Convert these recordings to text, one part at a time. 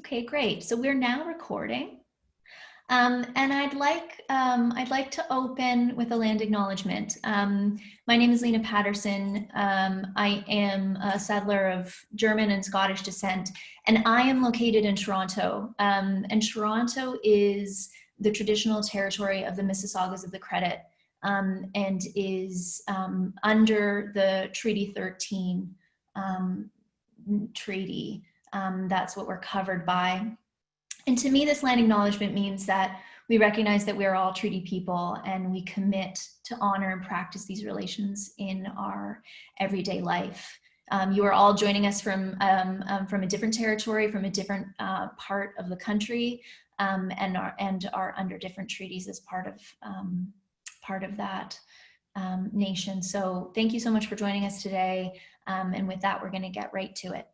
Okay, great. So we're now recording. Um, and I'd like, um, I'd like to open with a land acknowledgement. Um, my name is Lena Patterson. Um, I am a settler of German and Scottish descent, and I am located in Toronto. Um, and Toronto is the traditional territory of the Mississaugas of the Credit um, and is under the Treaty 13 treaty. That's what we're covered by. And to me, this land acknowledgement means that we recognize that we are all treaty people and we commit to honor and practice these relations in our everyday life. Um, you are all joining us from, um, um, from a different territory, from a different uh, part of the country, um, and, are, and are under different treaties as part of, um, part of that um, nation. So thank you so much for joining us today. and with that, we're gonna get right to it.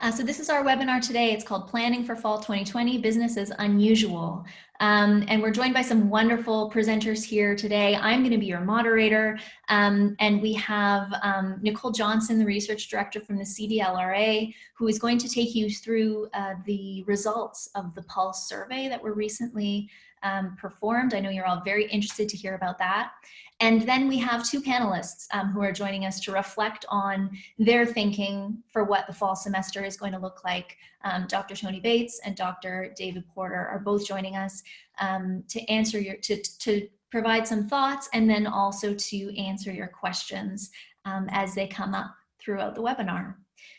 Uh, so this is our webinar today. It's called Planning for Fall 2020, Business as Unusual. Um, and we're joined by some wonderful presenters here today. I'm going to be your moderator. Um, and we have um, Nicole Johnson, the research director from the CDLRA, who is going to take you through uh, the results of the Pulse survey that were recently um, performed. I know you're all very interested to hear about that. And then we have two panelists um, who are joining us to reflect on their thinking for what the fall semester is going to look like. Um, Dr. Tony Bates and Dr. David Porter are both joining us um, to answer your, to, to provide some thoughts and then also to answer your questions um, as they come up throughout the webinar.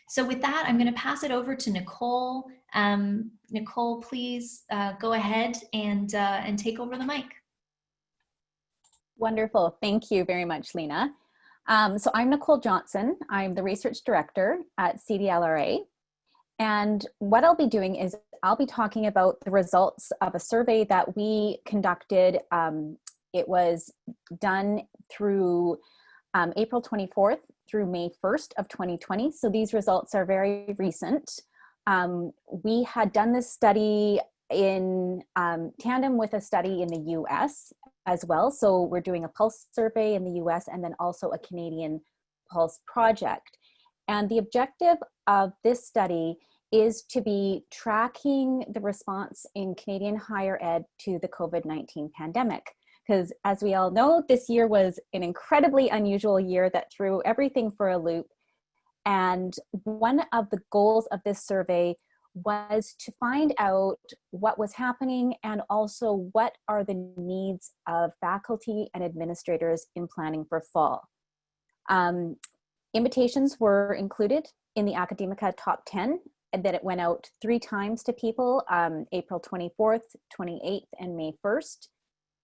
So with that, I'm going to pass it over to Nicole. Um, Nicole, please uh, go ahead and, uh, and take over the mic. Wonderful. Thank you very much, Lena. Um, so I'm Nicole Johnson. I'm the research director at CDLRA. And what I'll be doing is I'll be talking about the results of a survey that we conducted. Um, it was done through um, April 24th through May 1st of 2020. So these results are very recent. Um, we had done this study in um, tandem with a study in the US as well. So we're doing a pulse survey in the US and then also a Canadian pulse project. And the objective of this study is to be tracking the response in Canadian higher ed to the COVID-19 pandemic. Because as we all know, this year was an incredibly unusual year that threw everything for a loop. And one of the goals of this survey was to find out what was happening and also what are the needs of faculty and administrators in planning for fall. Um, invitations were included in the Academica top 10 and then it went out three times to people, um, April 24th, 28th, and May 1st.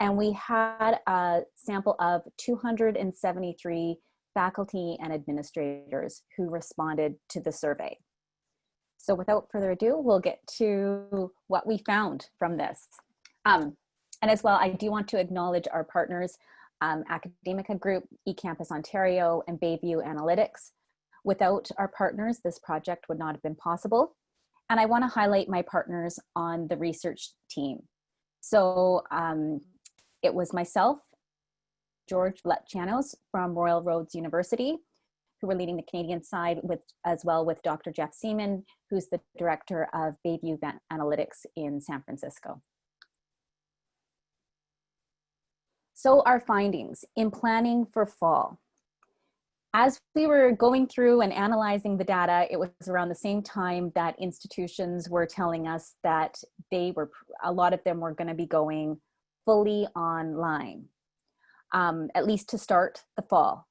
And we had a sample of 273 faculty and administrators who responded to the survey. So without further ado, we'll get to what we found from this. Um, and as well, I do want to acknowledge our partners, um, Academica Group, eCampus Ontario, and Bayview Analytics. Without our partners, this project would not have been possible. And I wanna highlight my partners on the research team. So um, it was myself, George Veletsianos from Royal Roads University, who were leading the Canadian side with as well with Dr. Jeff Seaman, who's the director of Bayview Analytics in San Francisco. So our findings in planning for fall. As we were going through and analyzing the data, it was around the same time that institutions were telling us that they were, a lot of them were gonna be going fully online, um, at least to start the fall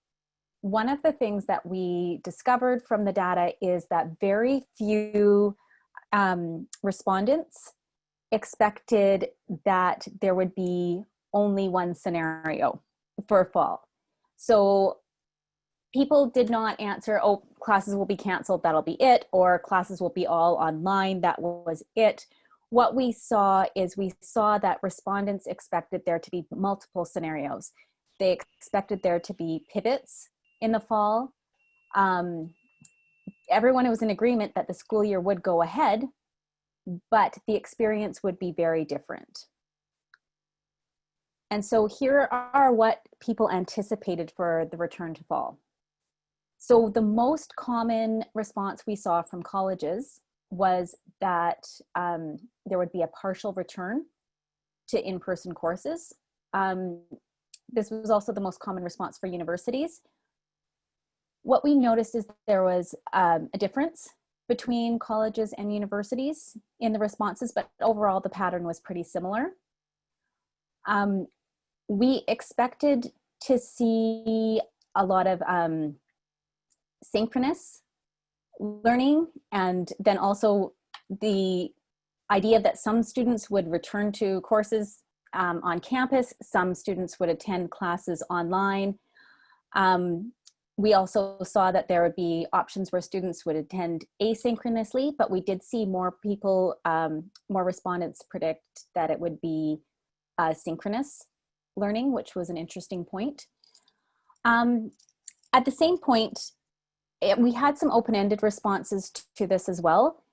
one of the things that we discovered from the data is that very few um, respondents expected that there would be only one scenario for fall. So people did not answer, oh, classes will be canceled, that'll be it, or classes will be all online, that was it. What we saw is we saw that respondents expected there to be multiple scenarios. They expected there to be pivots in the fall. Um, everyone was in agreement that the school year would go ahead, but the experience would be very different. And so here are what people anticipated for the return to fall. So the most common response we saw from colleges was that um, there would be a partial return to in-person courses. Um, this was also the most common response for universities. What we noticed is there was um, a difference between colleges and universities in the responses, but overall the pattern was pretty similar. Um, we expected to see a lot of um, synchronous learning and then also the idea that some students would return to courses um, on campus, some students would attend classes online. Um, we also saw that there would be options where students would attend asynchronously, but we did see more people, um, more respondents predict that it would be uh, synchronous learning, which was an interesting point. Um, at the same point, it, we had some open-ended responses to this as well.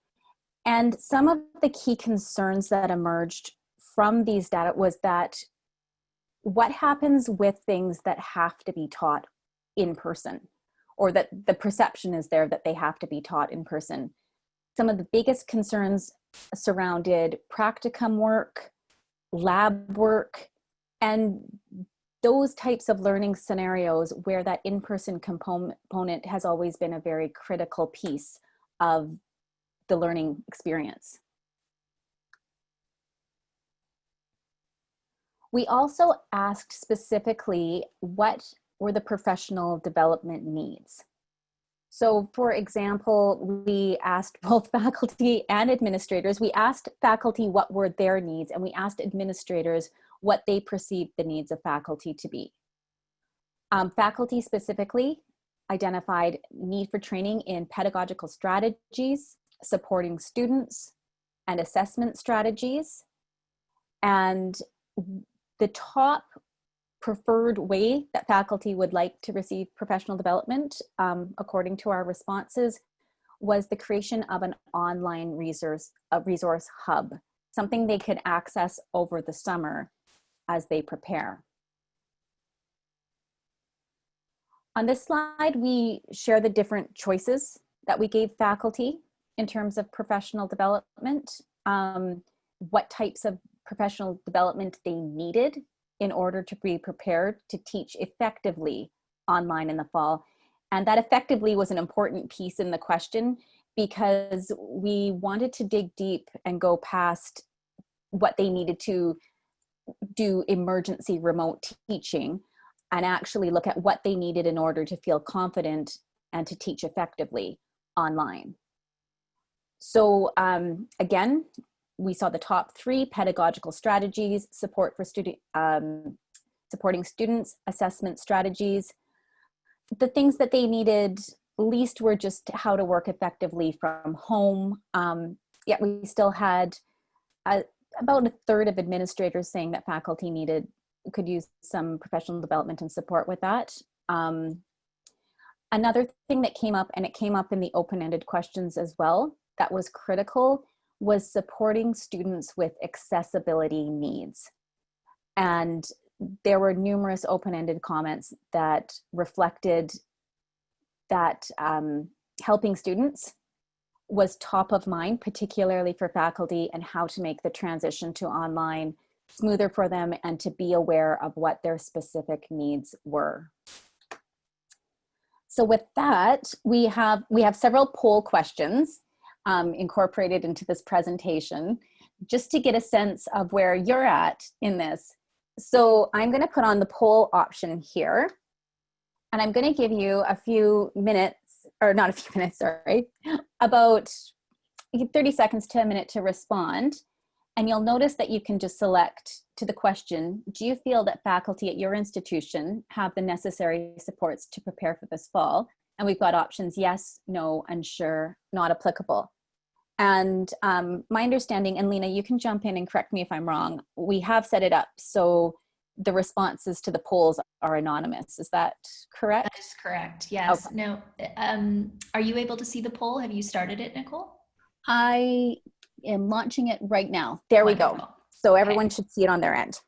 And some of the key concerns that emerged from these data was that what happens with things that have to be taught in person or that the perception is there that they have to be taught in person. Some of the biggest concerns surrounded practicum work, lab work, and those types of learning scenarios where that in-person component has always been a very critical piece of the learning experience. We also asked specifically what were the professional development needs. So for example, we asked both faculty and administrators, we asked faculty what were their needs and we asked administrators what they perceived the needs of faculty to be. Um, faculty specifically identified need for training in pedagogical strategies, supporting students, and assessment strategies. And the top preferred way that faculty would like to receive professional development, um, according to our responses, was the creation of an online resource, a resource hub, something they could access over the summer as they prepare. On this slide, we share the different choices that we gave faculty in terms of professional development, um, what types of professional development they needed in order to be prepared to teach effectively online in the fall. And that effectively was an important piece in the question because we wanted to dig deep and go past what they needed to do emergency remote teaching and actually look at what they needed in order to feel confident and to teach effectively online. So um, again, we saw the top three pedagogical strategies, support for student, um, supporting students, assessment strategies. The things that they needed least were just how to work effectively from home. Um, yet we still had a, about a third of administrators saying that faculty needed could use some professional development and support with that. Um, another thing that came up, and it came up in the open-ended questions as well, that was critical was supporting students with accessibility needs. And there were numerous open-ended comments that reflected that um, helping students was top of mind, particularly for faculty and how to make the transition to online smoother for them and to be aware of what their specific needs were. So with that, we have, we have several poll questions um, incorporated into this presentation, just to get a sense of where you're at in this. So I'm gonna put on the poll option here, and I'm gonna give you a few minutes or not a few minutes, sorry, about 30 seconds to a minute to respond. And you'll notice that you can just select to the question, do you feel that faculty at your institution have the necessary supports to prepare for this fall? And we've got options yes, no, unsure, not applicable. And um, my understanding, and Lena, you can jump in and correct me if I'm wrong, we have set it up so the responses to the polls are anonymous. Is that correct? That is correct. Yes. Okay. No. Um, are you able to see the poll? Have you started it, Nicole? I am launching it right now. There Wonderful. we go. So everyone okay. should see it on their end.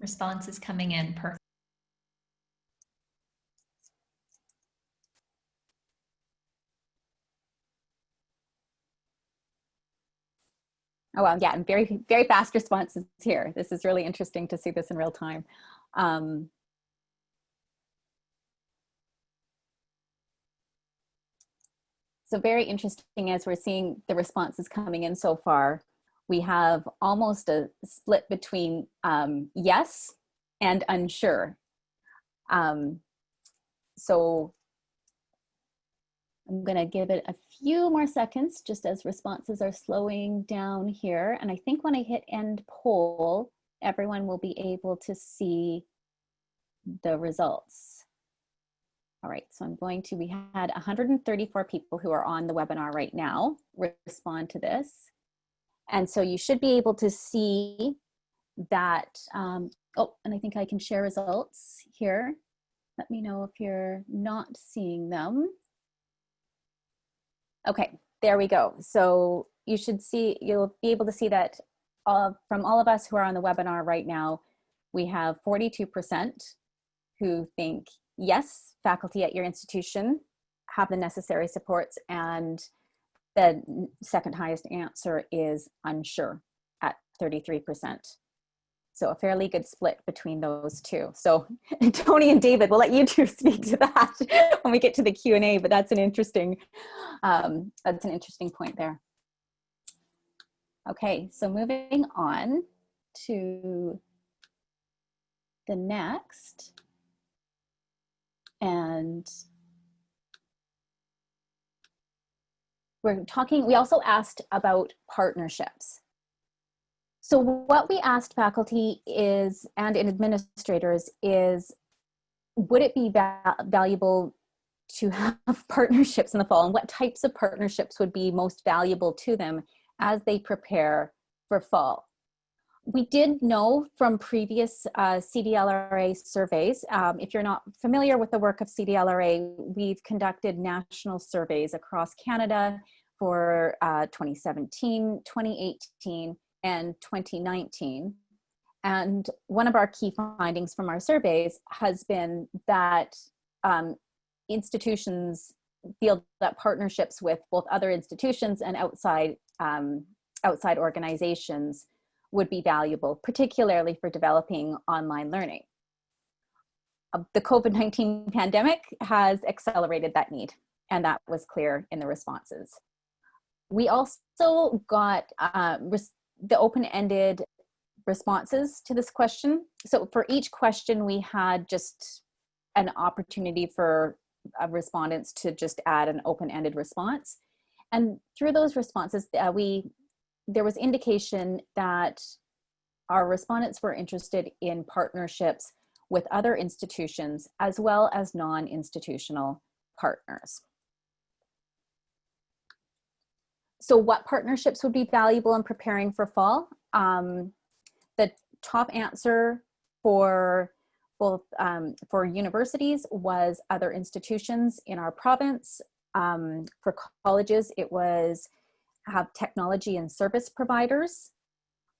Response is coming in. Perfect. Oh, well, yeah, and very, very fast responses here. This is really interesting to see this in real time. Um, so very interesting as we're seeing the responses coming in so far. We have almost a split between um, yes and unsure. Um, so I'm gonna give it a few more seconds just as responses are slowing down here. And I think when I hit end poll, everyone will be able to see the results. All right, so I'm going to, we had 134 people who are on the webinar right now respond to this. And so you should be able to see that, um, oh, and I think I can share results here. Let me know if you're not seeing them. Okay, there we go. So you should see, you'll be able to see that uh, from all of us who are on the webinar right now, we have 42% who think, yes, faculty at your institution have the necessary supports and the second highest answer is unsure at 33%. So a fairly good split between those two. So Tony and David, we'll let you two speak to that when we get to the Q&A, but that's an interesting, um, that's an interesting point there. Okay, so moving on to the next. And we're talking, we also asked about partnerships. So what we asked faculty is, and administrators is, would it be va valuable to have partnerships in the fall and what types of partnerships would be most valuable to them as they prepare for fall? We did know from previous uh, CDLRA surveys, um, if you're not familiar with the work of CDLRA, we've conducted national surveys across Canada for uh, 2017, 2018, and 2019. And one of our key findings from our surveys has been that um, institutions feel that partnerships with both other institutions and outside, um, outside organizations would be valuable, particularly for developing online learning. Uh, the COVID-19 pandemic has accelerated that need, and that was clear in the responses. We also got uh, the open-ended responses to this question. So for each question, we had just an opportunity for uh, respondents to just add an open-ended response. And through those responses, uh, we there was indication that our respondents were interested in partnerships with other institutions as well as non-institutional partners. So what partnerships would be valuable in preparing for fall? Um, the top answer for both um, for universities was other institutions in our province. Um, for colleges, it was have technology and service providers.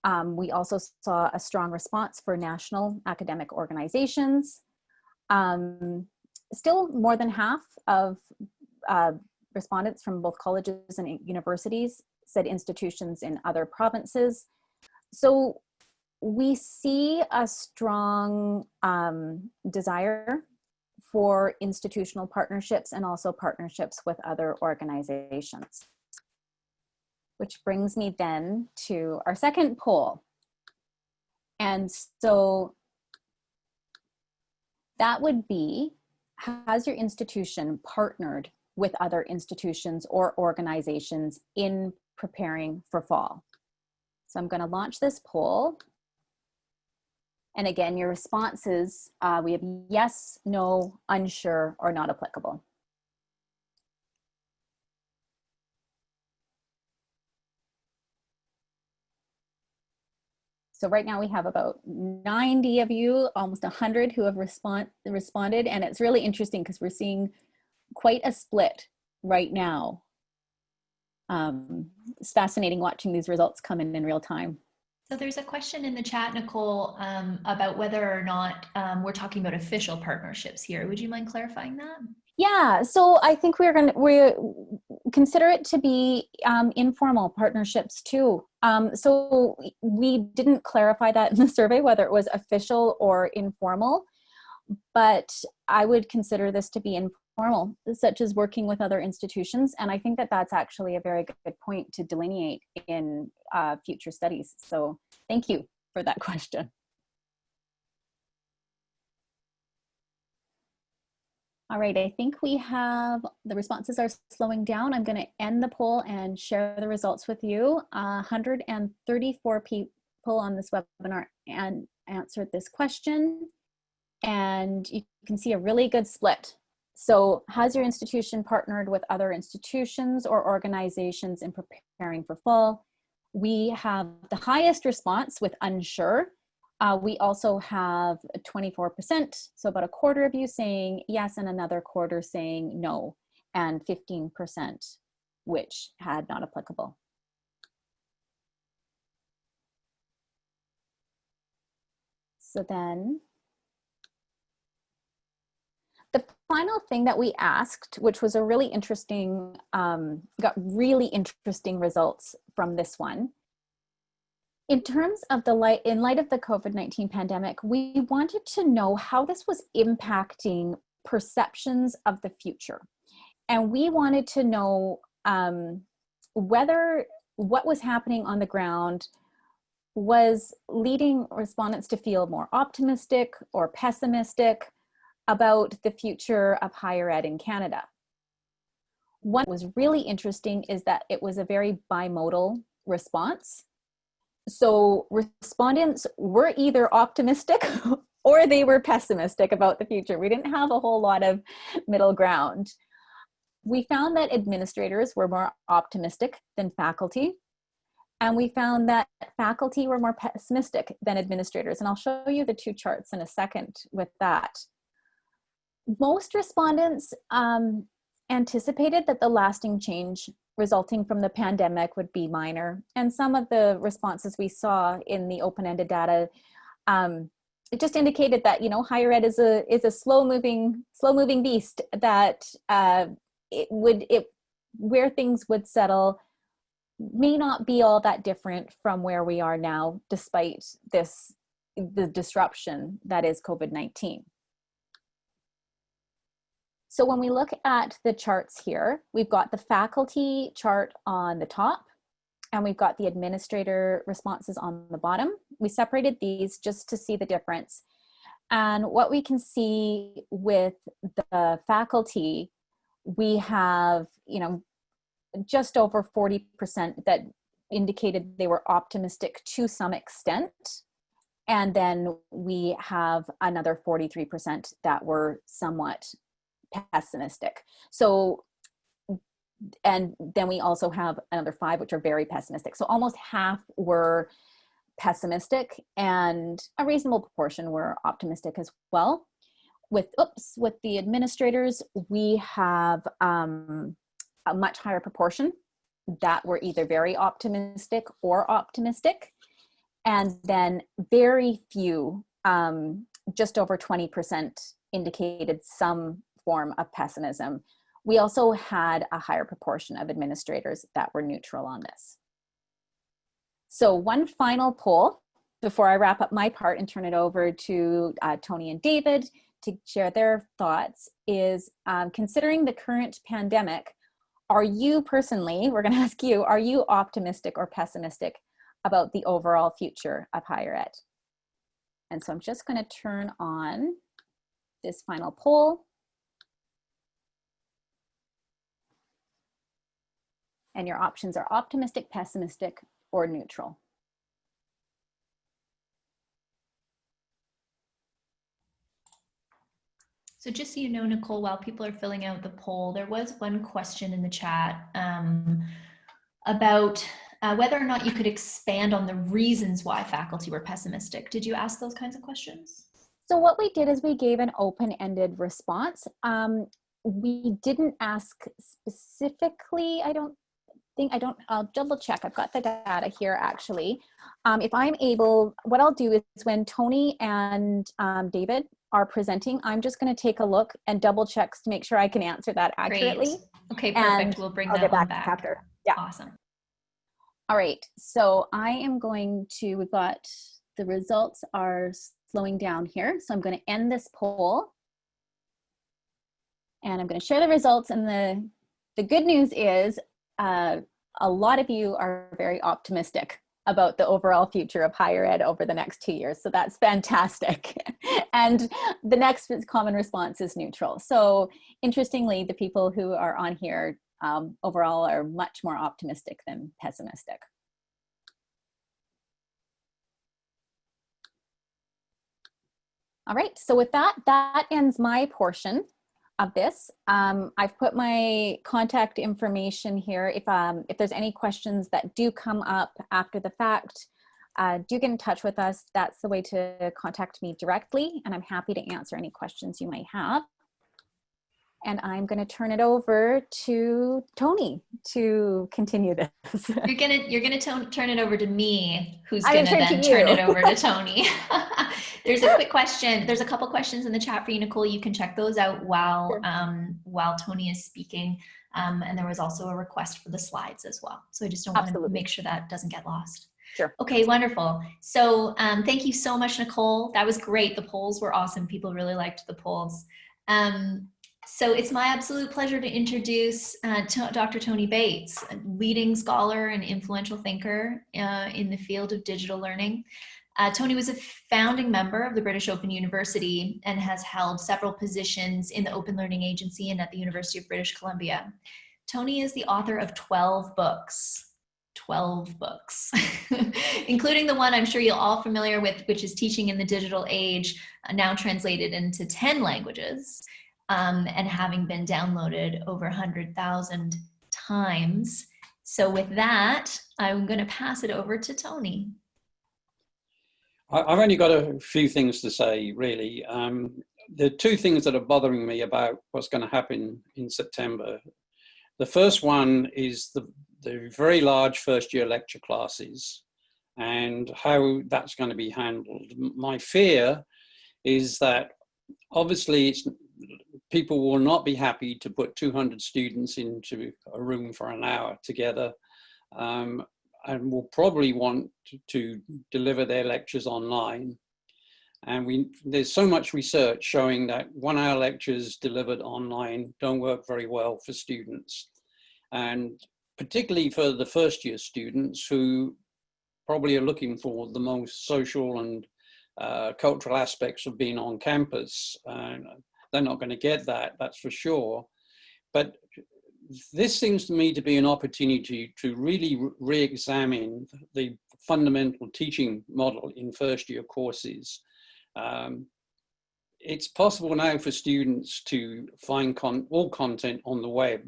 Um, we also saw a strong response for national academic organizations. Um, still more than half of uh, respondents from both colleges and universities said institutions in other provinces. So we see a strong um, desire for institutional partnerships and also partnerships with other organizations. Which brings me then to our second poll. And so that would be, has your institution partnered with other institutions or organizations in preparing for fall. So I'm going to launch this poll. And again, your responses, uh, we have yes, no, unsure, or not applicable. So right now we have about 90 of you, almost 100 who have respond, responded. And it's really interesting because we're seeing quite a split right now. Um, it's fascinating watching these results come in in real time. So there's a question in the chat, Nicole, um, about whether or not um, we're talking about official partnerships here. Would you mind clarifying that? Yeah, so I think we're going to, we consider it to be um, informal partnerships too. Um, so we didn't clarify that in the survey, whether it was official or informal, but I would consider this to be such as working with other institutions. And I think that that's actually a very good point to delineate in uh, future studies. So thank you for that question. All right, I think we have, the responses are slowing down. I'm gonna end the poll and share the results with you. Uh, 134 people on this webinar and answered this question. And you can see a really good split. So has your institution partnered with other institutions or organizations in preparing for fall? We have the highest response with unsure, uh, we also have 24%, so about a quarter of you saying yes and another quarter saying no, and 15% which had not applicable. So then the final thing that we asked, which was a really interesting, um, got really interesting results from this one, in terms of the light, in light of the COVID-19 pandemic, we wanted to know how this was impacting perceptions of the future. And we wanted to know um, whether what was happening on the ground was leading respondents to feel more optimistic or pessimistic about the future of higher ed in Canada. What was really interesting is that it was a very bimodal response so respondents were either optimistic or they were pessimistic about the future. We didn't have a whole lot of middle ground. We found that administrators were more optimistic than faculty. And we found that faculty were more pessimistic than administrators. And I'll show you the two charts in a second with that. Most respondents um, anticipated that the lasting change resulting from the pandemic would be minor. And some of the responses we saw in the open-ended data, um, it just indicated that, you know, higher ed is a, is a slow moving, slow moving beast that uh, it would, it, where things would settle may not be all that different from where we are now, despite this, the disruption that is COVID-19. So when we look at the charts here, we've got the faculty chart on the top and we've got the administrator responses on the bottom. We separated these just to see the difference. And what we can see with the faculty, we have, you know, just over 40% that indicated they were optimistic to some extent. And then we have another 43% that were somewhat pessimistic. So, and then we also have another five, which are very pessimistic. So almost half were pessimistic and a reasonable proportion were optimistic as well. With, oops, with the administrators, we have um, a much higher proportion that were either very optimistic or optimistic. And then very few, um, just over 20% indicated some form of pessimism. We also had a higher proportion of administrators that were neutral on this. So one final poll before I wrap up my part and turn it over to uh, Tony and David to share their thoughts is um, considering the current pandemic, are you personally, we're gonna ask you, are you optimistic or pessimistic about the overall future of higher ed? And so I'm just gonna turn on this final poll. And your options are optimistic, pessimistic, or neutral. So just so you know, Nicole, while people are filling out the poll, there was one question in the chat um, about uh, whether or not you could expand on the reasons why faculty were pessimistic. Did you ask those kinds of questions? So what we did is we gave an open-ended response. Um, we didn't ask specifically, I don't think I don't, I'll double check. I've got the data here actually. Um, if I'm able, what I'll do is when Tony and um, David are presenting, I'm just gonna take a look and double check to make sure I can answer that accurately. Great. Okay, perfect. And we'll bring I'll that get back, back. chapter. Yeah. Awesome. All right, so I am going to, we've got, the results are slowing down here. So I'm gonna end this poll. And I'm gonna share the results and the, the good news is uh, a lot of you are very optimistic about the overall future of higher ed over the next two years. So that's fantastic. and the next common response is neutral. So interestingly, the people who are on here um, overall are much more optimistic than pessimistic. All right, so with that, that ends my portion of this. Um, I've put my contact information here. If, um, if there's any questions that do come up after the fact, uh, do get in touch with us. That's the way to contact me directly, and I'm happy to answer any questions you might have. And I'm going to turn it over to Tony to continue this. You're gonna you're gonna turn it over to me, who's gonna then turn to turn you. it over to Tony. There's a quick question. There's a couple questions in the chat for you, Nicole. You can check those out while Sure. um, while Tony is speaking. Um, and there was also a request for the slides as well. So I just don't want to make sure that doesn't get lost. Sure. Okay, wonderful. So um, thank you so much, Nicole. That was great. The polls were awesome. People really liked the polls. Um, so it's my absolute pleasure to introduce uh, Dr. Tony Bates, a leading scholar and influential thinker uh, in the field of digital learning. Uh, Tony was a founding member of the British Open University and has held several positions in the Open Learning Agency and at the University of British Columbia. Tony is the author of 12 books, 12 books, including the one I'm sure you're all familiar with, which is Teaching in the Digital Age, uh, now translated into 10 languages um, and having been downloaded over 100,000 times. So with that, I'm gonna pass it over to Tony. I've only got a few things to say, really. Um, the two things that are bothering me about what's going to happen in September. The first one is the, the very large first year lecture classes and how that's going to be handled. My fear is that obviously it's, people will not be happy to put 200 students into a room for an hour together. Um, and will probably want to, to deliver their lectures online. And we, there's so much research showing that one hour lectures delivered online don't work very well for students. And particularly for the first year students who probably are looking for the most social and uh, cultural aspects of being on campus. And they're not going to get that, that's for sure. But this seems to me to be an opportunity to really re-examine the fundamental teaching model in first year courses. Um, it's possible now for students to find con all content on the web.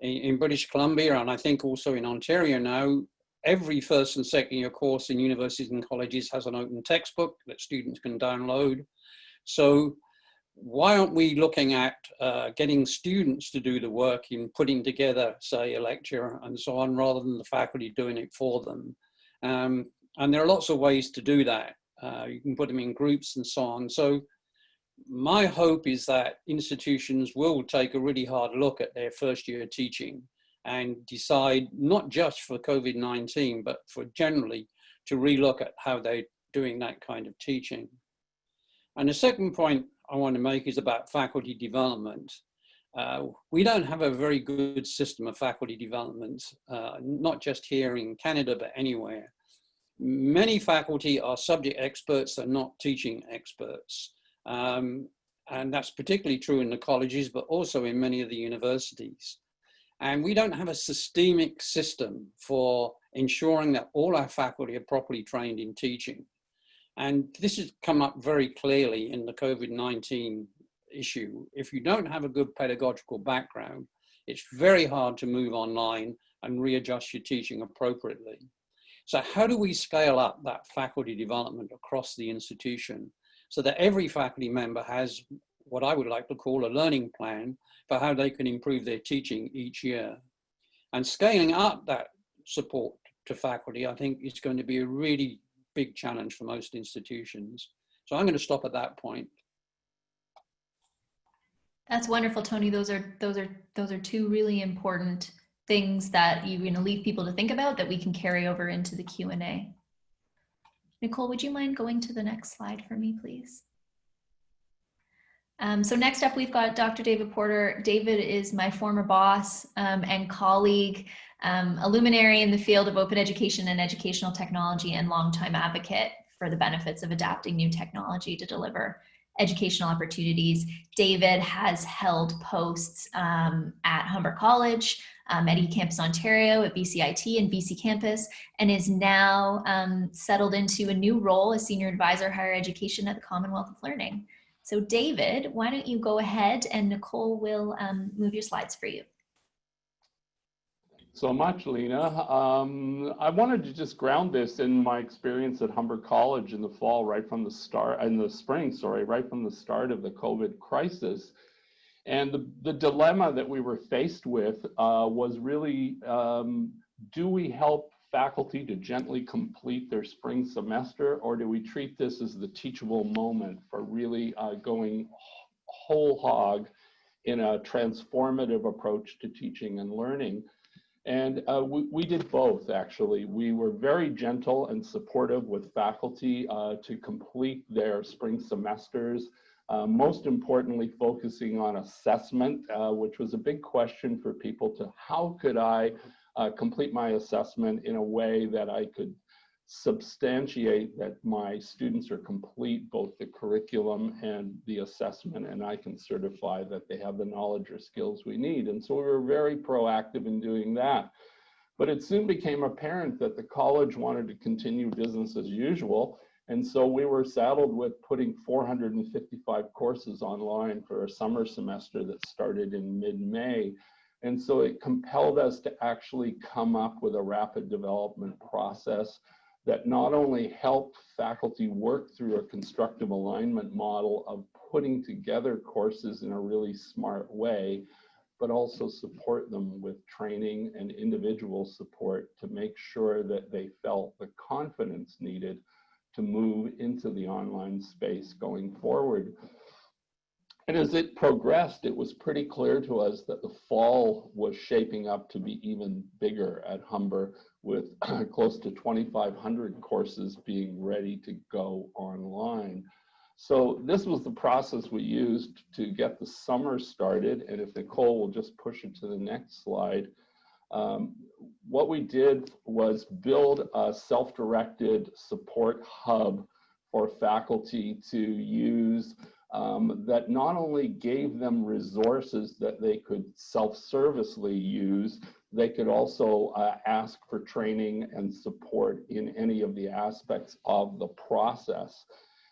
In, in British Columbia, and I think also in Ontario now, every first and second year course in universities and colleges has an open textbook that students can download. So why aren't we looking at uh, getting students to do the work in putting together, say, a lecture and so on, rather than the faculty doing it for them? Um, and there are lots of ways to do that. Uh, you can put them in groups and so on. So my hope is that institutions will take a really hard look at their first year teaching and decide not just for COVID-19, but for generally to relook at how they're doing that kind of teaching. And the second point I want to make is about faculty development. Uh, we don't have a very good system of faculty development, uh, not just here in Canada, but anywhere. Many faculty are subject experts, they're not teaching experts. Um, and that's particularly true in the colleges, but also in many of the universities. And we don't have a systemic system for ensuring that all our faculty are properly trained in teaching. And this has come up very clearly in the COVID-19 issue. If you don't have a good pedagogical background, it's very hard to move online and readjust your teaching appropriately. So how do we scale up that faculty development across the institution so that every faculty member has what I would like to call a learning plan for how they can improve their teaching each year. And scaling up that support to faculty, I think is going to be a really big challenge for most institutions. So I'm going to stop at that point. That's wonderful, Tony. Those are those are those are two really important things that you're going to leave people to think about that we can carry over into the Q&A. Nicole, would you mind going to the next slide for me, please? Um, so next up, we've got Dr. David Porter. David is my former boss um, and colleague, um, a luminary in the field of open education and educational technology and longtime advocate for the benefits of adapting new technology to deliver educational opportunities. David has held posts um, at Humber College, um, at eCampus Ontario, at BCIT and BC Campus, and is now um, settled into a new role as Senior Advisor Higher Education at the Commonwealth of Learning. So David, why don't you go ahead and Nicole will um, move your slides for you. So much, Lena. Um, I wanted to just ground this in my experience at Humber College in the fall, right from the start, in the spring, sorry, right from the start of the COVID crisis. And the, the dilemma that we were faced with uh, was really, um, do we help faculty to gently complete their spring semester, or do we treat this as the teachable moment for really uh, going whole hog in a transformative approach to teaching and learning? And uh, we, we, did both, actually. We were very gentle and supportive with faculty uh, to complete their spring semesters. Uh, most importantly, focusing on assessment, uh, which was a big question for people to how could I uh, complete my assessment in a way that I could substantiate that my students are complete both the curriculum and the assessment and I can certify that they have the knowledge or skills we need. And so we were very proactive in doing that. But it soon became apparent that the college wanted to continue business as usual. And so we were saddled with putting 455 courses online for a summer semester that started in mid-May. And so it compelled us to actually come up with a rapid development process that not only helped faculty work through a constructive alignment model of putting together courses in a really smart way, but also support them with training and individual support to make sure that they felt the confidence needed to move into the online space going forward. And as it progressed, it was pretty clear to us that the fall was shaping up to be even bigger at Humber with close to 2,500 courses being ready to go online. So this was the process we used to get the summer started. And if Nicole will just push it to the next slide, um, what we did was build a self-directed support hub for faculty to use um, that not only gave them resources that they could self-servicely use, they could also uh, ask for training and support in any of the aspects of the process.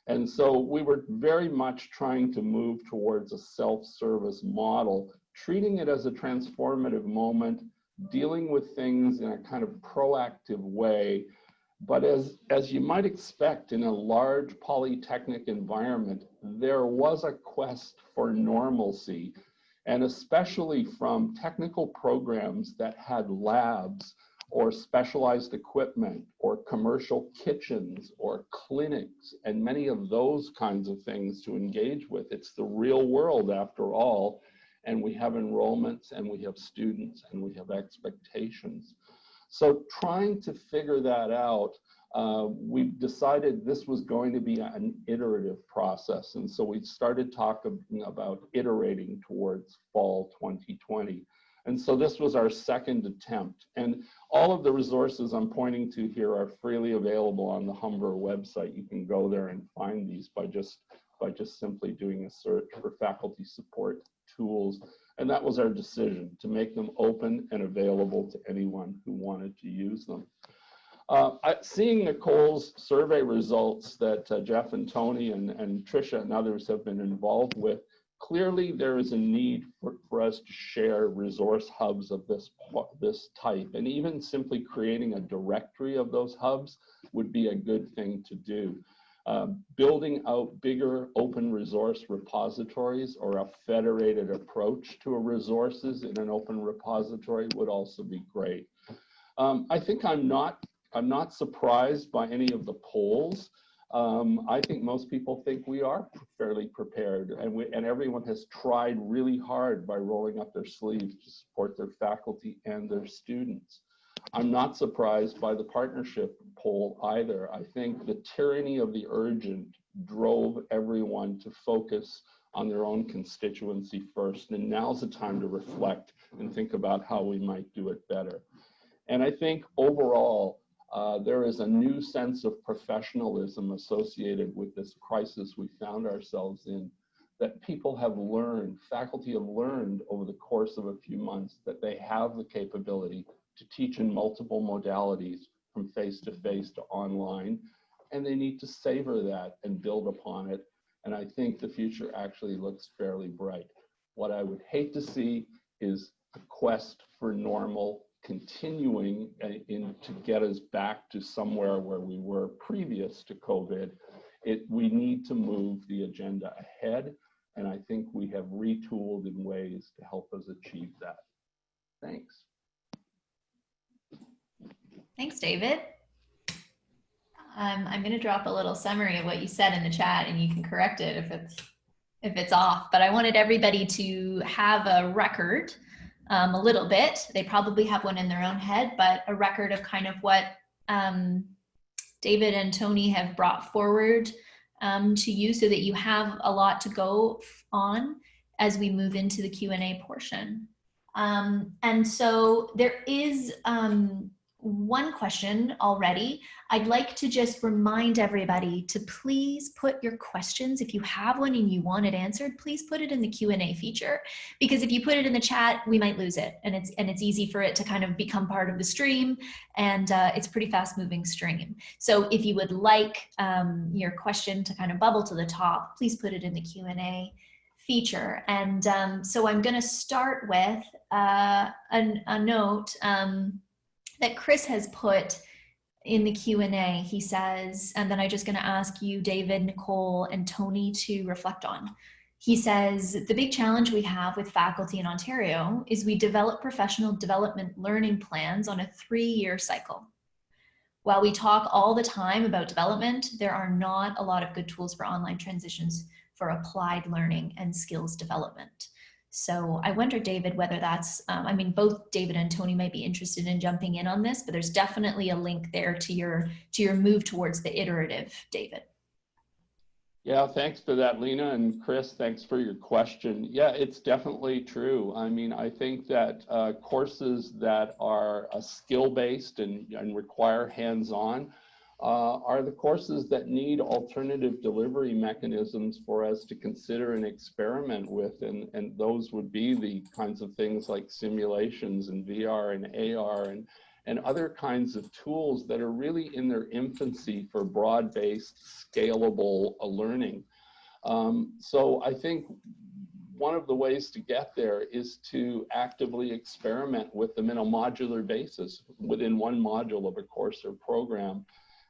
And so we were very much trying to move towards a self-service model, treating it as a transformative moment, dealing with things in a kind of proactive way but as, as you might expect in a large polytechnic environment, there was a quest for normalcy, and especially from technical programs that had labs or specialized equipment or commercial kitchens or clinics and many of those kinds of things to engage with. It's the real world after all, and we have enrollments and we have students and we have expectations. So trying to figure that out, uh, we decided this was going to be an iterative process. And so we started talking about iterating towards fall 2020. And so this was our second attempt. And all of the resources I'm pointing to here are freely available on the Humber website. You can go there and find these by just, by just simply doing a search for faculty support tools. And that was our decision to make them open and available to anyone who wanted to use them. Uh, I, seeing Nicole's survey results that uh, Jeff and Tony and, and Tricia and others have been involved with, clearly there is a need for, for us to share resource hubs of this, this type. And even simply creating a directory of those hubs would be a good thing to do. Uh, building out bigger open resource repositories or a federated approach to resources in an open repository would also be great. Um, I think I'm not, I'm not surprised by any of the polls. Um, I think most people think we are fairly prepared and, we, and everyone has tried really hard by rolling up their sleeves to support their faculty and their students. I'm not surprised by the partnership poll either. I think the tyranny of the urgent drove everyone to focus on their own constituency first. And now's the time to reflect and think about how we might do it better. And I think overall, uh, there is a new sense of professionalism associated with this crisis we found ourselves in that people have learned, faculty have learned over the course of a few months that they have the capability to teach in multiple modalities from face to face to online, and they need to savor that and build upon it. And I think the future actually looks fairly bright. What I would hate to see is a quest for normal continuing uh, in to get us back to somewhere where we were previous to COVID. It, we need to move the agenda ahead, and I think we have retooled in ways to help us achieve that. Thanks. Thanks, David. Um, I'm going to drop a little summary of what you said in the chat, and you can correct it if it's if it's off. But I wanted everybody to have a record, um, a little bit. They probably have one in their own head, but a record of kind of what um, David and Tony have brought forward um, to you, so that you have a lot to go on as we move into the Q and A portion. Um, and so there is um, one question already. I'd like to just remind everybody to please put your questions. If you have one and you want it answered, please put it in the Q&A feature because if you put it in the chat, we might lose it. And it's, and it's easy for it to kind of become part of the stream and uh, it's pretty fast moving stream. So if you would like um, your question to kind of bubble to the top, please put it in the Q&A feature. And um, so I'm gonna start with uh, a, a note. Um, that Chris has put in the Q&A. He says, and then I'm just gonna ask you, David, Nicole, and Tony to reflect on. He says, the big challenge we have with faculty in Ontario is we develop professional development learning plans on a three-year cycle. While we talk all the time about development, there are not a lot of good tools for online transitions for applied learning and skills development. So I wonder, David, whether that's, um, I mean, both David and Tony might be interested in jumping in on this, but there's definitely a link there to your, to your move towards the iterative, David. Yeah, thanks for that, Lena. And Chris, thanks for your question. Yeah, it's definitely true. I mean, I think that uh, courses that are uh, skill-based and, and require hands-on uh, are the courses that need alternative delivery mechanisms for us to consider and experiment with. And, and those would be the kinds of things like simulations and VR and AR and, and other kinds of tools that are really in their infancy for broad-based, scalable uh, learning. Um, so I think one of the ways to get there is to actively experiment with them in a modular basis within one module of a course or program.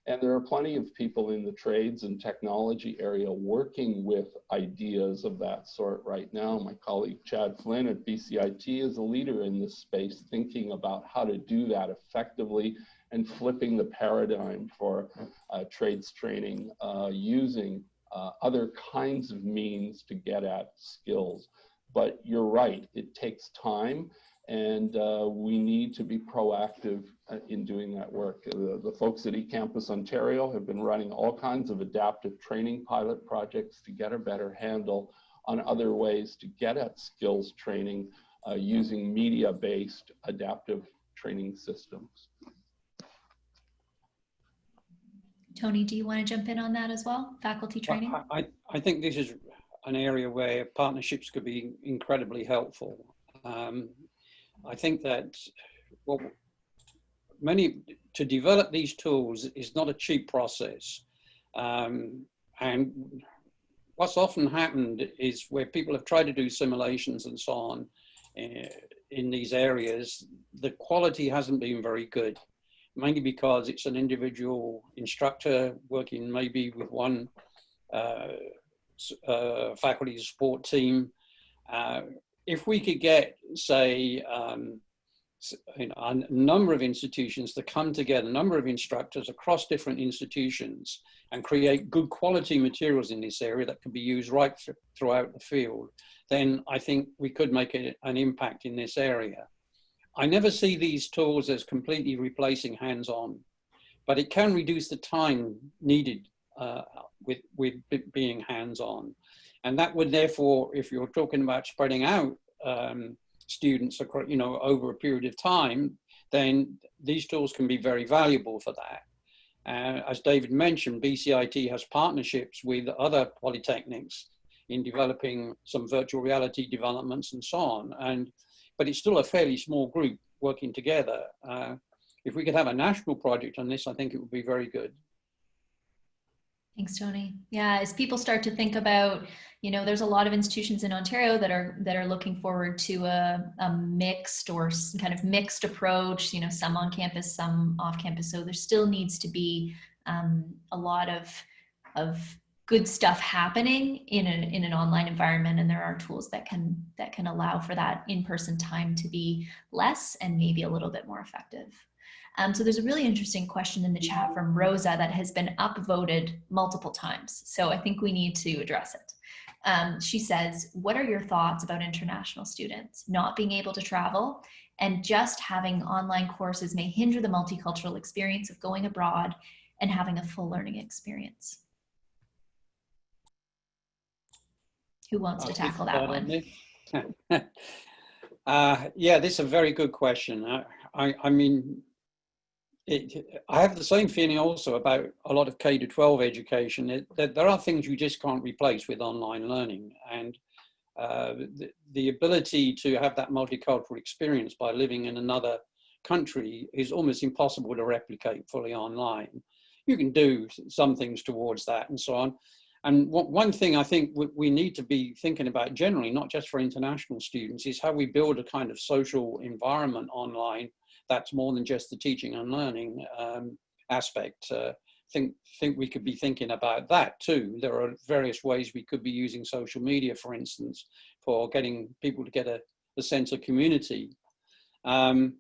And there are plenty of people in the trades and technology area working with ideas of that sort right now. My colleague Chad Flinn at BCIT is a leader in this space, thinking about how to do that effectively and flipping the paradigm for uh, trades training uh, using uh, other kinds of means to get at skills. But you're right, it takes time and uh, we need to be proactive in doing that work. The, the, folks at eCampus Ontario have been running all kinds of adaptive training pilot projects to get a better handle on other ways to get at skills training uh, using media-based adaptive training systems. Tony, do you want to jump in on that as well? Faculty training? I, I, I think this is an area where partnerships could be incredibly helpful. Um, I think that well, many to develop these tools is not a cheap process. Um, and what's often happened is where people have tried to do simulations and so on uh, in these areas, the quality hasn't been very good, mainly because it's an individual instructor working maybe with one uh, uh, faculty support team. Uh, if we could get, say, um, a number of institutions to come together, a number of instructors across different institutions and create good quality materials in this area that can be used right th throughout the field, then I think we could make a, an impact in this area. I never see these tools as completely replacing hands-on, but it can reduce the time needed uh, with, with being hands-on. And that would therefore, if you're talking about spreading out um, students across, you know, over a period of time, then these tools can be very valuable for that. Uh, as David mentioned, BCIT has partnerships with other polytechnics in developing some virtual reality developments and so on. And, but it's still a fairly small group working together. Uh, if we could have a national project on this, I think it would be very good. Thanks, Tony. Yeah, as people start to think about, you know, there's a lot of institutions in Ontario that are that are looking forward to a, a mixed or kind of mixed approach. You know, some on campus, some off campus. So there still needs to be um, a lot of of good stuff happening in an in an online environment, and there are tools that can that can allow for that in person time to be less and maybe a little bit more effective. Um, so there's a really interesting question in the chat from Rosa that has been upvoted multiple times. So I think we need to address it. Um, she says, what are your thoughts about international students not being able to travel and just having online courses may hinder the multicultural experience of going abroad and having a full learning experience? Who wants to tackle that one? uh, yeah, this is a very good question. I, I, I mean, it, I have the same feeling also about a lot of K to 12 education. It, that there are things you just can't replace with online learning, and uh, the, the, ability to have that multicultural experience by living in another country is almost impossible to replicate fully online. You can do some things towards that and so on. And one thing I think we need to be thinking about generally, not just for international students, is how we build a kind of social environment online that's more than just the teaching and learning um, aspect. Uh, think think we could be thinking about that too. There are various ways we could be using social media, for instance, for getting people to get a, a sense of community. Um,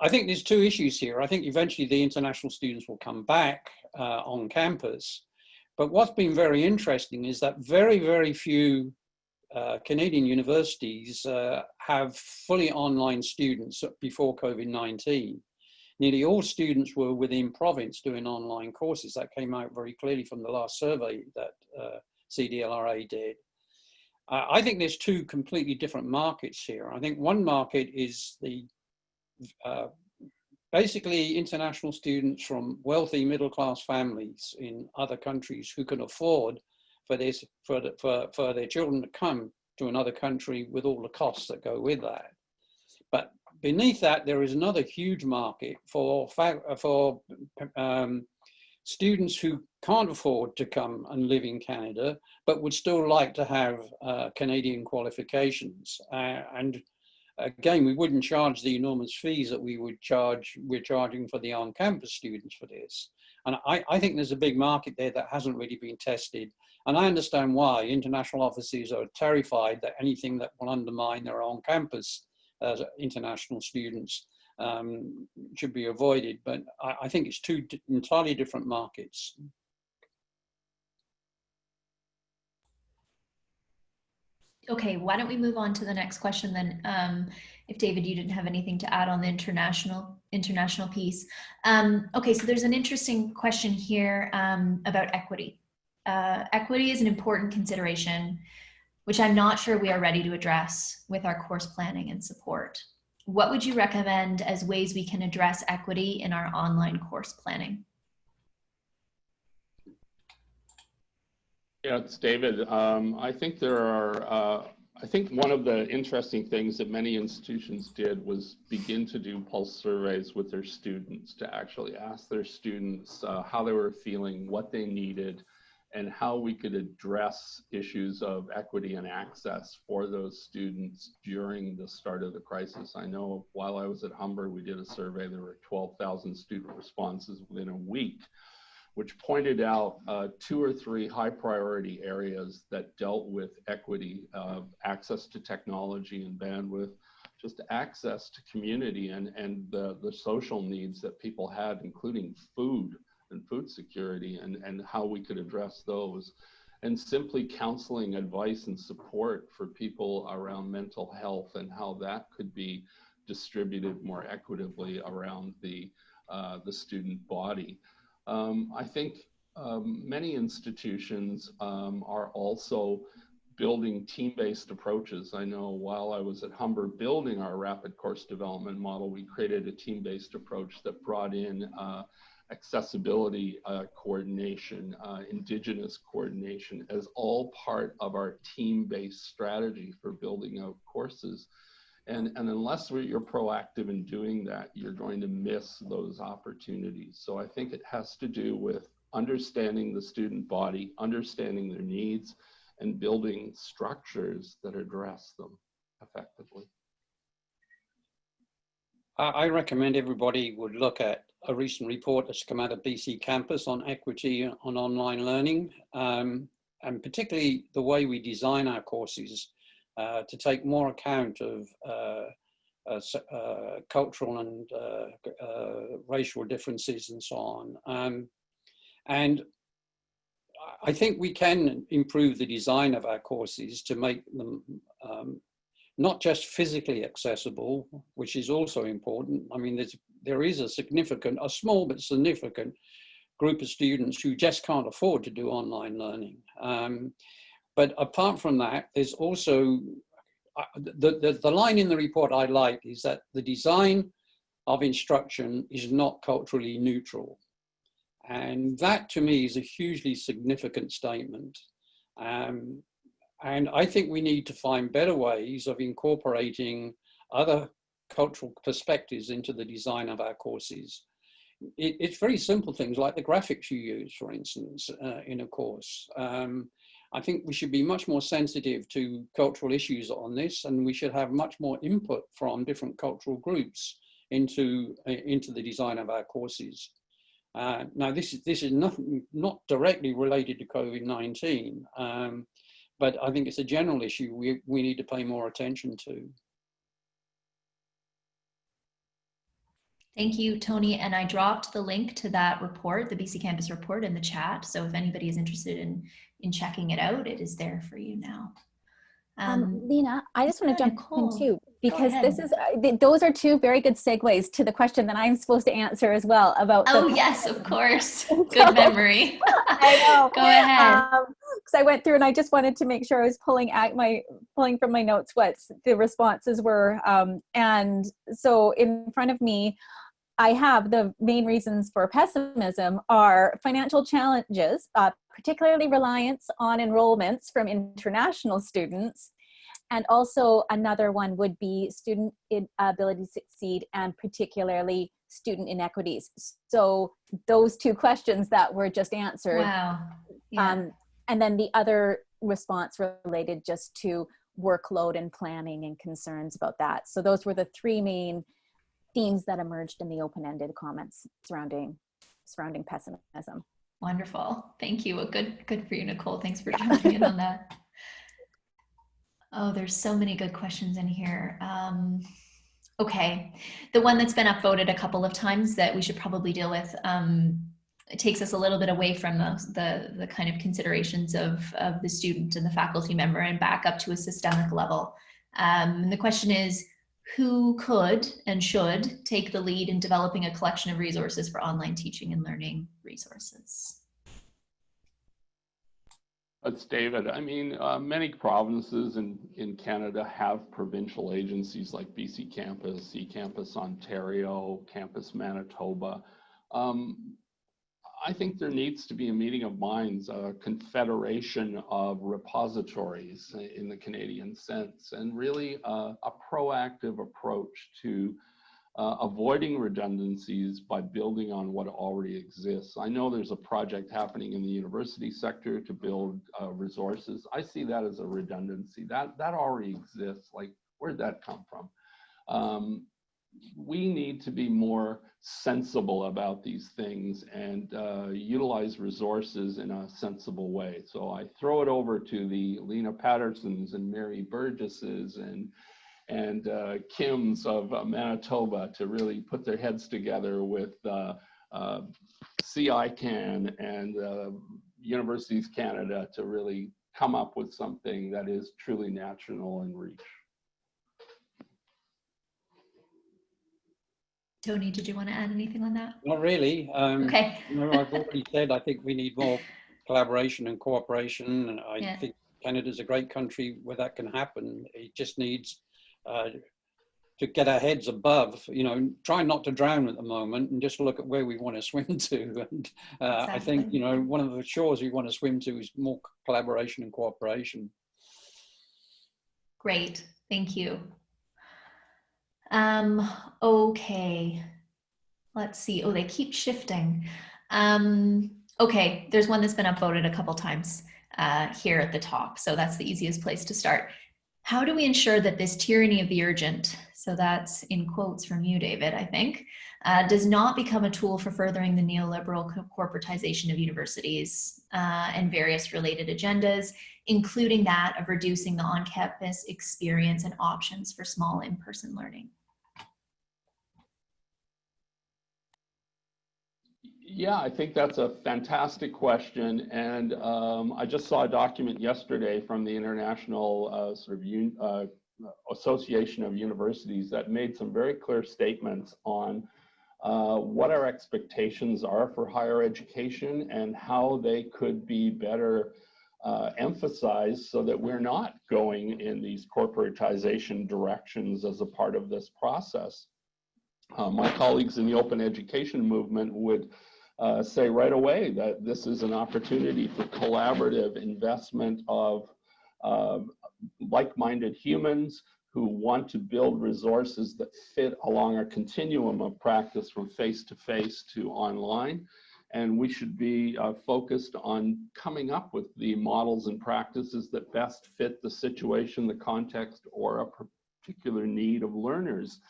I think there's two issues here. I think eventually the international students will come back uh, on campus. But what's been very interesting is that very, very few uh, Canadian universities uh, have fully online students before COVID-19. Nearly all students were within province doing online courses. That came out very clearly from the last survey that uh, CDLRA did. I think there's two completely different markets here. I think one market is the uh, basically international students from wealthy middle class families in other countries who can afford for this for, the, for for their children to come to another country with all the costs that go with that. But beneath that, there is another huge market for for um, students who can't afford to come and live in Canada, but would still like to have uh, Canadian qualifications. Uh, and again, we wouldn't charge the enormous fees that we would charge, we're charging for the on-campus students for this. And I, I think there's a big market there that hasn't really been tested. And I understand why international offices are terrified that anything that will undermine their own campus as international students um, should be avoided. But I, I think it's two entirely different markets. Okay, why don't we move on to the next question then? Um, if David, you didn't have anything to add on the international international piece. Um, okay, so there's an interesting question here um, about equity uh, equity is an important consideration, which I'm not sure we are ready to address with our course planning and support. What would you recommend as ways we can address equity in our online course planning? Yeah, it's David. Um, I think there are, uh, I think one of the interesting things that many institutions did was begin to do pulse surveys with their students to actually ask their students uh, how they were feeling, what they needed, and how we could address issues of equity and access for those students during the start of the crisis. I know while I was at Humber, we did a survey, there were 12,000 student responses within a week, which pointed out uh, two or three high priority areas that dealt with equity of access to technology and bandwidth, just access to community and, and the, the social needs that people had, including food and food security and, and how we could address those. And simply counseling, advice, and support for people around mental health and how that could be distributed more equitably around the, uh, the student body. Um, I think um, many institutions um, are also building team-based approaches. I know while I was at Humber building our rapid course development model, we created a team-based approach that brought in uh, accessibility uh, coordination, uh, indigenous coordination as all part of our team-based strategy for building out courses. And, and unless you're proactive in doing that, you're going to miss those opportunities. So I think it has to do with understanding the student body, understanding their needs, and building structures that address them effectively. I recommend everybody would look at a recent report that's come out of BC Campus on equity on online learning, um, and particularly the way we design our courses uh, to take more account of uh, uh, uh cultural and uh, racial differences and so on. Um, and I think we can improve the design of our courses to make them um, not just physically accessible, which is also important. I mean, there's, there is a significant, a small but significant group of students who just can't afford to do online learning. Um, but apart from that, there's also, uh, the, the, the line in the report I like is that the design of instruction is not culturally neutral. And that to me is a hugely significant statement. Um, and I think we need to find better ways of incorporating other cultural perspectives into the design of our courses. It, it's very simple things like the graphics you use, for instance, uh, in a course. Um, I think we should be much more sensitive to cultural issues on this and we should have much more input from different cultural groups into, uh, into the design of our courses. Uh, now, this is, this is nothing, not directly related to COVID-19, um, but I think it's a general issue we, we need to pay more attention to. Thank you, Tony. And I dropped the link to that report, the BC Campus report in the chat. So if anybody is interested in, in checking it out, it is there for you now. Um, um, Lena, I just want to jump Nicole. in too, because this is, uh, th those are two very good segues to the question that I'm supposed to answer as well about. Oh yes, of course. good memory. I know. Go ahead. Because um, I went through and I just wanted to make sure I was pulling at my, pulling from my notes what the responses were. Um, and so in front of me, I have the main reasons for pessimism are financial challenges, uh, particularly reliance on enrollments from international students. And also another one would be student ability to succeed and particularly student inequities. So those two questions that were just answered. Wow. Yeah. Um, and then the other response related just to workload and planning and concerns about that. So those were the three main themes that emerged in the open-ended comments surrounding surrounding pessimism. Wonderful. Thank you. Well, good, good for you, Nicole. Thanks for jumping in on that. Oh, there's so many good questions in here. Um, okay. The one that's been upvoted a couple of times that we should probably deal with um, it takes us a little bit away from the, the, the kind of considerations of, of the student and the faculty member and back up to a systemic level. Um, and the question is, who could and should take the lead in developing a collection of resources for online teaching and learning resources? That's David. I mean, uh, many provinces in, in Canada have provincial agencies like BC Campus, eCampus Ontario, Campus Manitoba. Um, I think there needs to be a meeting of minds, a confederation of repositories in the Canadian sense, and really a proactive approach to uh, avoiding redundancies by building on what already exists. I know there's a project happening in the university sector to build uh, resources. I see that as a redundancy. That, that already exists. Like, where'd that come from? Um, we need to be more sensible about these things and uh, utilize resources in a sensible way. So I throw it over to the Lena Pattersons and Mary Burgesses and and uh, Kims of uh, Manitoba to really put their heads together with uh, uh, CICAN and uh, Universities Canada to really come up with something that is truly national in reach. Tony, did you want to add anything on that? Not really. Um, Okay. you know, I've already said I think we need more collaboration and cooperation. And I Yeah. think Canada's a great country where that can happen. It just needs uh, to get our heads above, you know, try not to drown at the moment and just look at where we want to swim to. And uh, I think, you know, one of the shores we want to swim to is more collaboration and cooperation. Great, thank you. Um, okay, let's see. Oh, they keep shifting. Um, okay, there's one that's been upvoted a couple times uh, here at the top, so that's the easiest place to start. How do we ensure that this tyranny of the urgent, so that's in quotes from you, David, I think, uh, does not become a tool for furthering the neoliberal corporatization of universities uh, and various related agendas, including that of reducing the on-campus experience and options for small in-person learning? Yeah, I think that's a fantastic question. And um, I just saw a document yesterday from the International uh, sort of uh, Association of Universities that made some very clear statements on uh, what our expectations are for higher education and how they could be better uh, emphasized so that we're not going in these corporatization directions as a part of this process. Uh, my colleagues in the open education movement would uh, say right away that this is an opportunity for collaborative investment of uh, like-minded humans who want to build resources that fit along a continuum of practice from face-to-face to online. And we should be uh, focused on coming up with the models and practices that best fit the situation, the context, or a particular need of learners.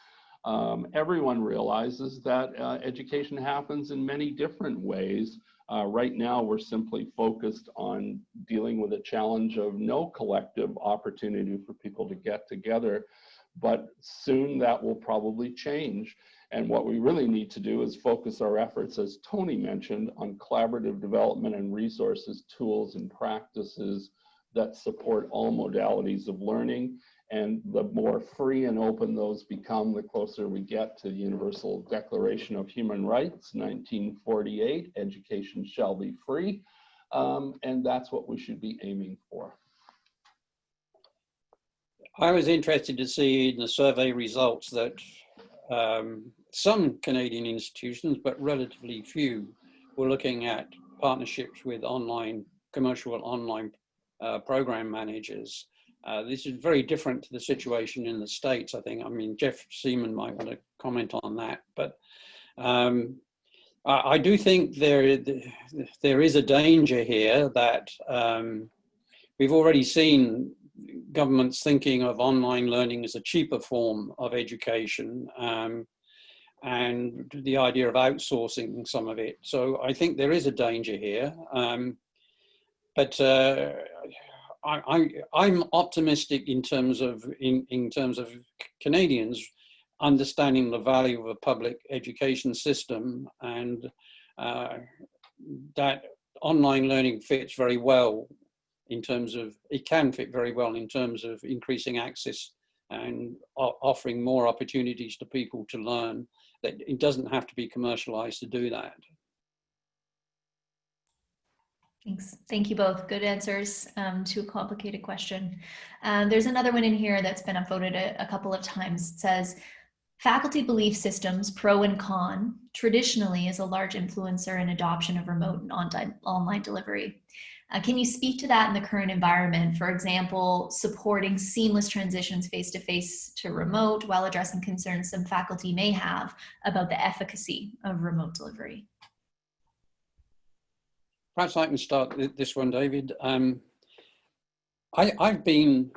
Um, everyone realizes that uh, education happens in many different ways. Uh, right now, we're simply focused on dealing with a challenge of no collective opportunity for people to get together. But soon that will probably change. And what we really need to do is focus our efforts, as Tony mentioned, on collaborative development and resources, tools, and practices that support all modalities of learning and the more free and open those become, the closer we get to the Universal Declaration of Human Rights, 1948, education shall be free. Um, and that's what we should be aiming for. I was interested to see in the survey results that um, some Canadian institutions, but relatively few, were looking at partnerships with online, commercial online uh, program managers. Uh, this is very different to the situation in the States, I think. I mean, Jeff Seaman might want to comment on that, but um, I, I, do think there, there is a danger here that um, we've already seen governments thinking of online learning as a cheaper form of education um, and the idea of outsourcing some of it. So I think there is a danger here. Um, but uh, I, am optimistic in terms of in, in terms of Canadians understanding the value of a public education system and uh, that online learning fits very well in terms of it can fit very well in terms of increasing access and offering more opportunities to people to learn that it doesn't have to be commercialized to do that. Thanks. Thank you both. Good answers um, to a complicated question. Um, there's another one in here that's been upvoted a, a couple of times. It says, faculty belief systems, pro and con, traditionally is a large influencer in adoption of remote and on online delivery. Uh, can you speak to that in the current environment? For example, supporting seamless transitions face-to-face -to, -face to remote while addressing concerns some faculty may have about the efficacy of remote delivery. Perhaps I can start this one, David. Um, I, have been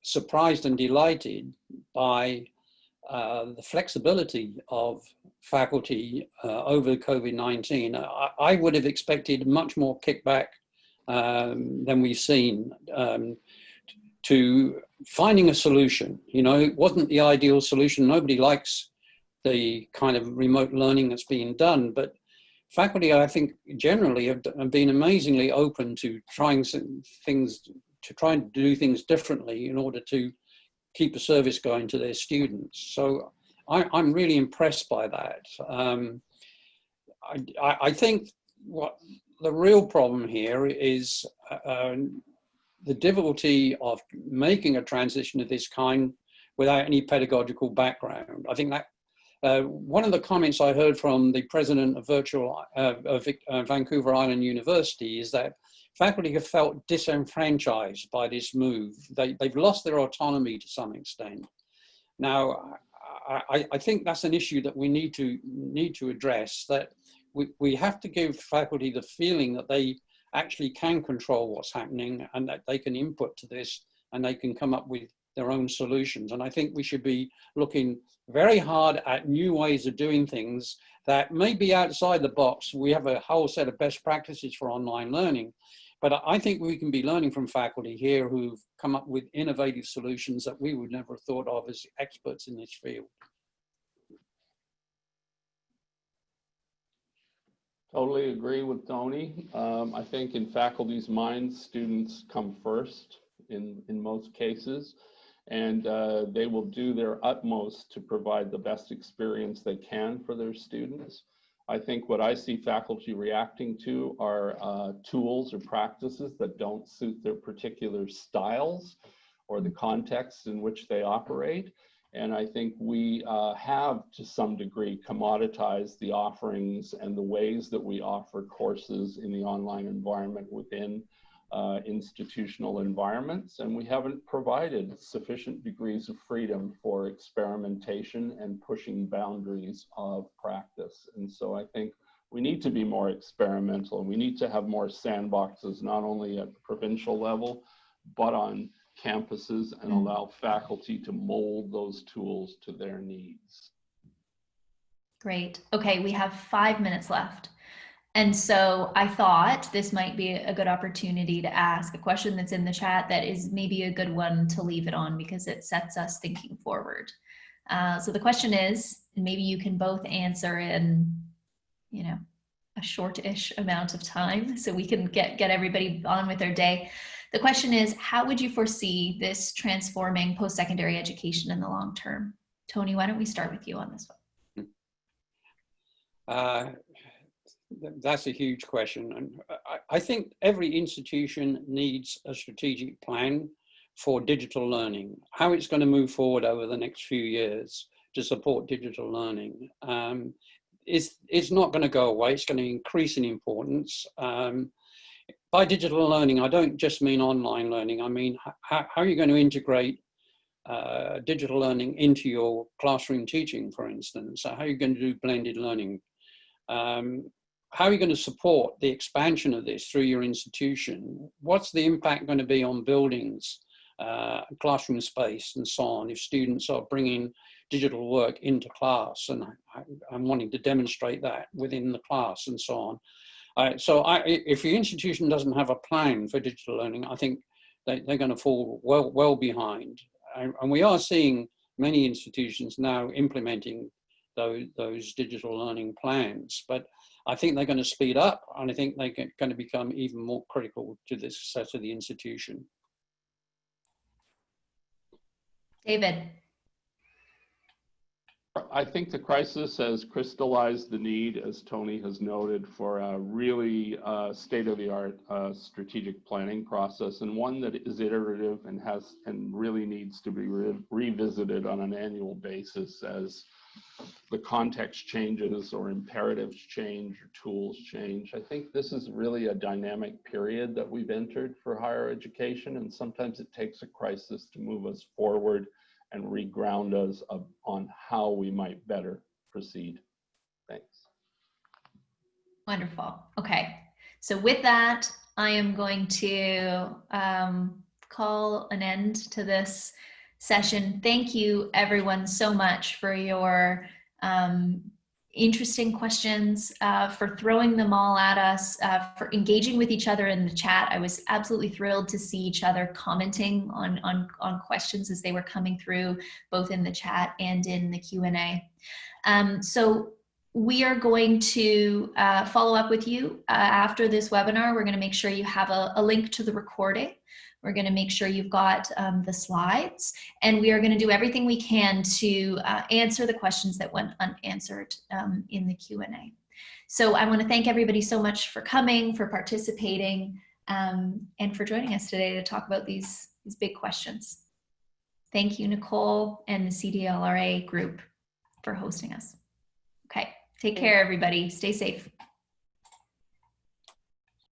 surprised and delighted by uh, the flexibility of faculty uh, over COVID-19. I, I, would have expected much more kickback um, than we've seen um, to finding a solution. You know, it wasn't the ideal solution. Nobody likes the kind of remote learning that's being done, but faculty, I think, generally have, have been amazingly open to trying things, to try and do things differently in order to keep a service going to their students. So I, am really impressed by that. Um, I, I, think what the real problem here is uh, the difficulty of making a transition of this kind without any pedagogical background. I think that uh, one of the comments I heard from the president of virtual uh, of uh, Vancouver Island University is that faculty have felt disenfranchised by this move. They, they've lost their autonomy to some extent. Now, I, I think that's an issue that we need to need to address. That we, we have to give faculty the feeling that they actually can control what's happening and that they can input to this and they can come up with their own solutions. And I think we should be looking very hard at new ways of doing things that may be outside the box. We have a whole set of best practices for online learning, but I think we can be learning from faculty here who've come up with innovative solutions that we would never have thought of as experts in this field. Totally agree with Tony. Um, I think in faculty's minds, students come first in, in most cases, and uh, they will do their utmost to provide the best experience they can for their students. I think what I see faculty reacting to are uh, tools or practices that don't suit their particular styles or the contexts in which they operate. And I think we uh, have, to some degree, commoditized the offerings and the ways that we offer courses in the online environment within uh, institutional environments. And we haven't provided sufficient degrees of freedom for experimentation and pushing boundaries of practice. And so I think we need to be more experimental and we need to have more sandboxes, not only at the provincial level, but on campuses and mm. allow faculty to mold those tools to their needs. Great. Okay, we have five minutes left. And so I thought this might be a good opportunity to ask a question that's in the chat that is maybe a good one to leave it on because it sets us thinking forward. Uh, so the question is, and maybe you can both answer in, you know, a short-ish amount of time so we can get, get everybody on with their day. The question is, how would you foresee this transforming post-secondary education in the long term? Tony, why don't we start with you on this one? Uh, that's a huge question. And I, I think every institution needs a strategic plan for digital learning, how it's going to move forward over the next few years to support digital learning. Um, it's, it's not going to go away, it's going to increase in importance. Um, by digital learning, I don't just mean online learning, I mean how, how are you going to integrate uh, digital learning into your classroom teaching, for instance? So how are you going to do blended learning? Um, how are you going to support the expansion of this through your institution? What's the impact going to be on buildings, uh, classroom space and so on if students are bringing digital work into class and I, am wanting to demonstrate that within the class and so on. Uh, so I, if your institution doesn't have a plan for digital learning, I think they, are going to fall well, well behind. And, and we are seeing many institutions now implementing those, those digital learning plans. But I think they're going to speed up and I think they're going to become even more critical to the success of the institution. David. I think the crisis has crystallized the need, as Tony has noted, for a really uh, state-of-the-art uh, strategic planning process and one that is iterative and has and really needs to be re revisited on an annual basis as the context changes or imperatives change or tools change. I think this is really a dynamic period that we've entered for higher education and sometimes it takes a crisis to move us forward and reground us on how we might better proceed. Thanks. Wonderful. Okay. So with that, I am going to um, call an end to this session. Thank you everyone so much for your um, interesting questions, uh, for throwing them all at us, uh, for engaging with each other in the chat. I was absolutely thrilled to see each other commenting on, on, on questions as they were coming through, both in the chat and in the Q&A. Um, so we are going to uh, follow up with you uh, after this webinar. We're going to make sure you have a, a link to the recording. We're going to make sure you've got um, the slides and we are going to do everything we can to uh, answer the questions that went unanswered um, in the Q&A. So I want to thank everybody so much for coming, for participating, um, and for joining us today to talk about these, these big questions. Thank you, Nicole and the CDLRA group for hosting us. Okay, take care, everybody. Stay safe.